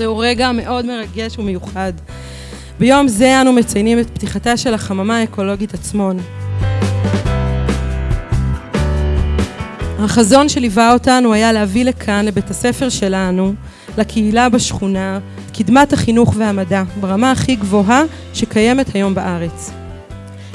רגע מאוד מרגש ומיוחד. ביום זה אנו מציינים את פתיחתה של החממה האקולוגית עצמון. החזון שליווה אותנו היה להביא לכאן, לבית הספר שלנו, לקהילה בשכונה, קדמת החינוך והמדע, ברמה הכי גבוהה שקיימת היום בארץ.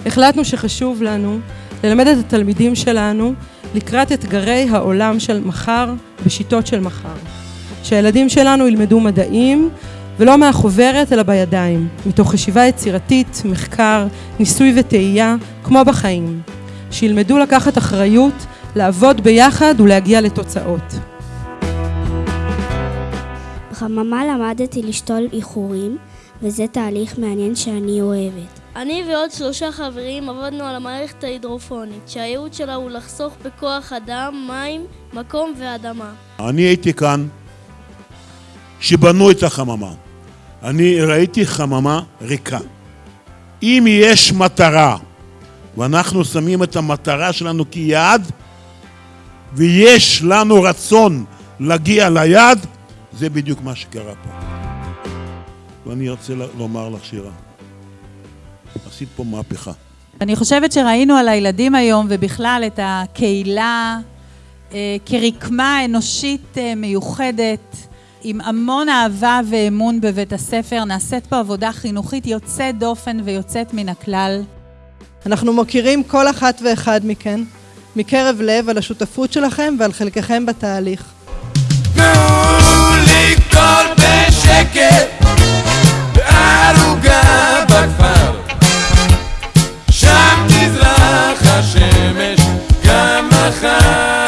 החלטנו שחשוב לנו ללמד את התלמידים שלנו לקראת אתגרי העולם של מחר בשיטות של מחר. שהילדים שלנו ילמדו מדעים ולא מהחוברת אלא בידיים, מתוך חשיבה יצירתית, מחקר, ניסוי וטעייה, כמו בחיים. שילמדו לקחת אחריות, לעבוד ביחד ולהגיע לתוצאות. בחממה למדתי לשתול איחורים, וזה תהליך מעניין שאני אוהבת. אני ועוד שלושה חברים עבדנו על המערכת ההידרופונית, שהייעוד שלה הוא לחסוך בכוח אדם, מים, מקום ואדמה. אני הייתי כאן כשבנו את החממה. אני ראיתי חממה ריקה. אם יש מטרה, ואנחנו שמים את המטרה שלנו כיעד, ויש לנו רצון להגיע ליעד, זה בדיוק מה שקרה פה. ואני רוצה לומר לך, שירה, עשית פה מהפכה. אני חושבת שראינו על הילדים היום, ובכלל את הקהילה אה, כרקמה אנושית אה, מיוחדת, עם המון אהבה ואמון בבית הספר. נעשית פה עבודה חינוכית יוצאת דופן ויוצאת מן הכלל. אנחנו מוקירים כל אחת ואחד מכן, מקרב לב, על השותפות שלכם ועל חלקכם בתהליך. תנו לי קול בשקט, בערוגה בכפר, שם תזרח השמש גם מחר.